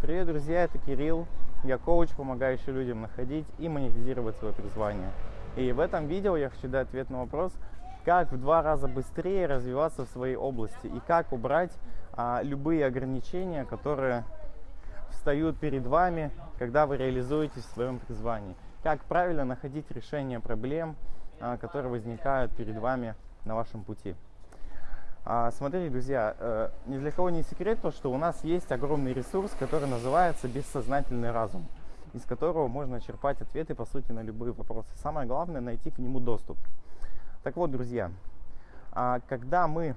Привет, друзья, это Кирилл. Я коуч, помогающий людям находить и монетизировать свое призвание. И в этом видео я хочу дать ответ на вопрос, как в два раза быстрее развиваться в своей области и как убрать а, любые ограничения, которые встают перед вами, когда вы реализуетесь в своем призвании. Как правильно находить решение проблем, а, которые возникают перед вами на вашем пути. А, смотрите, друзья, э, ни для кого не секрет то, что у нас есть огромный ресурс, который называется бессознательный разум, из которого можно черпать ответы, по сути, на любые вопросы. Самое главное найти к нему доступ. Так вот, друзья, а, когда мы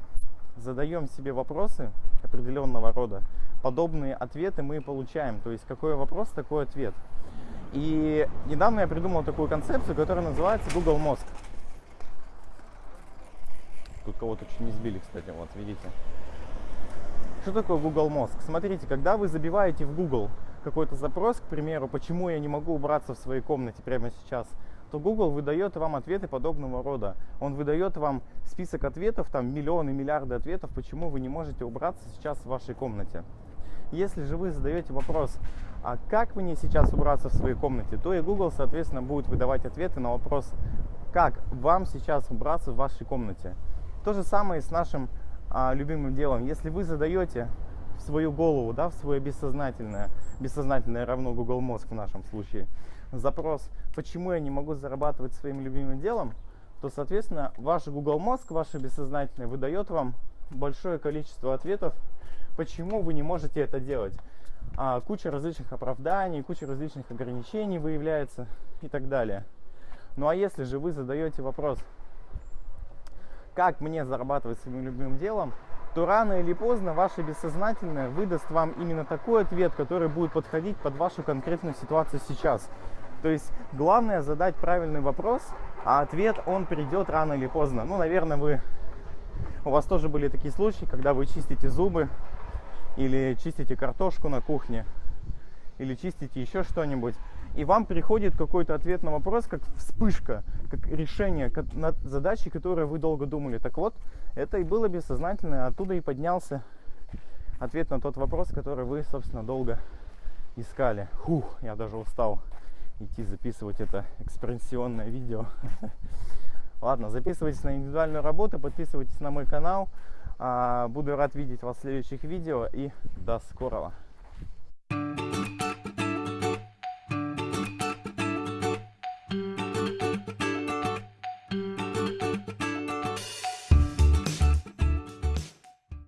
задаем себе вопросы определенного рода, подобные ответы мы получаем. То есть какой вопрос, такой ответ. И недавно я придумал такую концепцию, которая называется Google Мозг. Тут кого-то чуть не сбили, кстати, вот, видите. Что такое Google Мозг? Смотрите, когда вы забиваете в Google какой-то запрос, к примеру, почему я не могу убраться в своей комнате прямо сейчас, то Google выдает вам ответы подобного рода. Он выдает вам список ответов, там миллионы, миллиарды ответов, почему вы не можете убраться сейчас в вашей комнате. Если же вы задаете вопрос, а как мне сейчас убраться в своей комнате, то и Google, соответственно, будет выдавать ответы на вопрос, как вам сейчас убраться в вашей комнате. То же самое и с нашим а, любимым делом. Если вы задаете в свою голову, да, в свое бессознательное, бессознательное равно Google мозг в нашем случае, запрос, почему я не могу зарабатывать своим любимым делом, то, соответственно, ваш Google мозг, ваше бессознательное, выдает вам большое количество ответов, почему вы не можете это делать. А, куча различных оправданий, куча различных ограничений выявляется и так далее. Ну а если же вы задаете вопрос, как мне зарабатывать своим любимым делом, то рано или поздно ваше бессознательное выдаст вам именно такой ответ, который будет подходить под вашу конкретную ситуацию сейчас. То есть главное задать правильный вопрос, а ответ он придет рано или поздно. Ну, наверное, вы у вас тоже были такие случаи, когда вы чистите зубы или чистите картошку на кухне или чистите еще что-нибудь, и вам приходит какой-то ответ на вопрос, как вспышка, как решение как над задачей, которую вы долго думали. Так вот, это и было бессознательно, оттуда и поднялся ответ на тот вопрос, который вы, собственно, долго искали. Фух, я даже устал идти записывать это экспрессионное видео. Ладно, записывайтесь на индивидуальную работу, подписывайтесь на мой канал. А, буду рад видеть вас в следующих видео и до скорого.